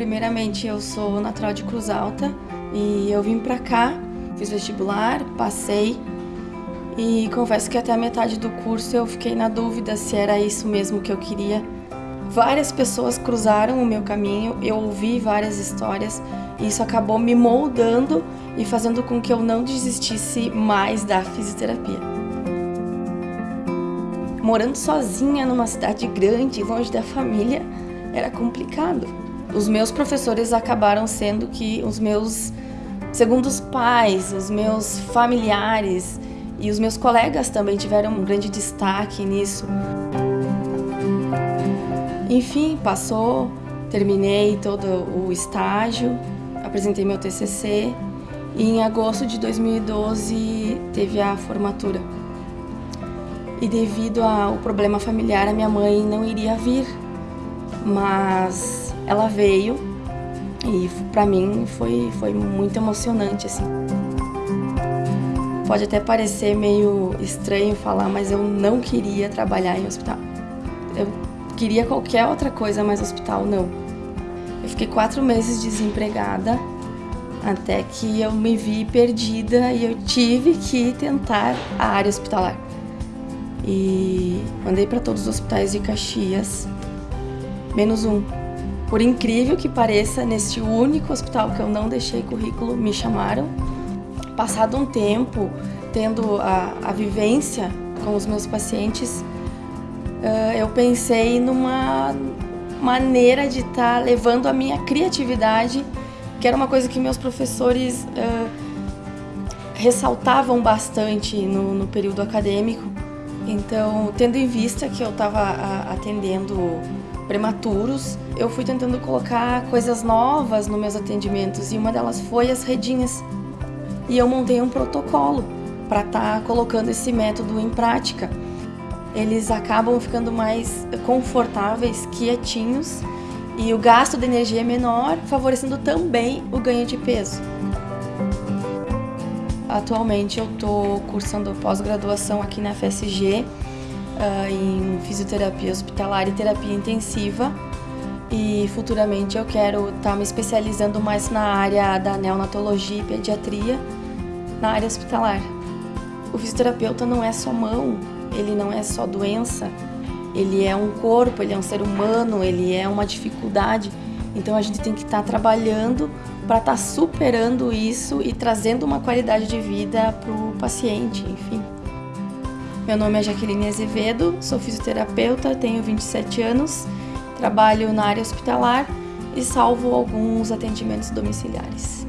Primeiramente, eu sou natural de Cruz Alta e eu vim pra cá, fiz vestibular, passei e confesso que até a metade do curso eu fiquei na dúvida se era isso mesmo que eu queria. Várias pessoas cruzaram o meu caminho, eu ouvi várias histórias e isso acabou me moldando e fazendo com que eu não desistisse mais da fisioterapia. Morando sozinha numa cidade grande, longe da família, era complicado. Os meus professores acabaram sendo que os meus segundos pais, os meus familiares e os meus colegas também tiveram um grande destaque nisso. Enfim, passou, terminei todo o estágio, apresentei meu TCC e em agosto de 2012 teve a formatura. E devido ao problema familiar, a minha mãe não iria vir, mas ela veio e para mim foi, foi muito emocionante assim. Pode até parecer meio estranho falar, mas eu não queria trabalhar em hospital. Eu queria qualquer outra coisa, mas hospital não. Eu fiquei quatro meses desempregada, até que eu me vi perdida e eu tive que tentar a área hospitalar. E mandei para todos os hospitais de Caxias, menos um. Por incrível que pareça, neste único hospital que eu não deixei currículo, me chamaram Passado um tempo, tendo a, a vivência com os meus pacientes, uh, eu pensei numa maneira de estar tá levando a minha criatividade, que era uma coisa que meus professores uh, ressaltavam bastante no, no, período acadêmico. Então, tendo em vista que eu estava atendendo prematuros, eu fui tentando colocar coisas novas nos meus atendimentos e uma delas foi as redinhas e eu montei um protocolo para estar tá colocando esse método em prática. Eles acabam ficando mais confortáveis, quietinhos e o gasto de energia é menor, favorecendo também o ganho de peso. Atualmente eu estou cursando pós-graduação aqui na FSG uh, em fisioterapia hospitalar e terapia intensiva e futuramente eu quero estar tá me especializando mais na área da neonatologia e pediatria na área hospitalar. O fisioterapeuta não é só mão, ele não é só doença, ele é um corpo, ele é um ser humano, ele é uma dificuldade. Então a gente tem que estar tá trabalhando para estar tá superando isso e trazendo uma qualidade de vida para o paciente, enfim. Meu nome é Jaqueline Azevedo, sou fisioterapeuta, tenho 27 anos, trabalho na área hospitalar e salvo alguns atendimentos domiciliares.